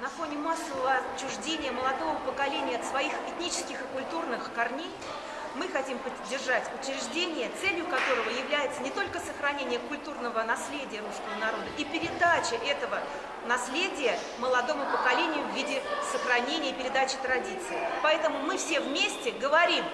На фоне массового отчуждения молодого поколения от своих этнических и культурных корней мы хотим поддержать учреждение, целью которого является не только сохранение культурного наследия русского народа и передача этого наследия молодому поколению в виде сохранения и передачи традиций. Поэтому мы все вместе говорим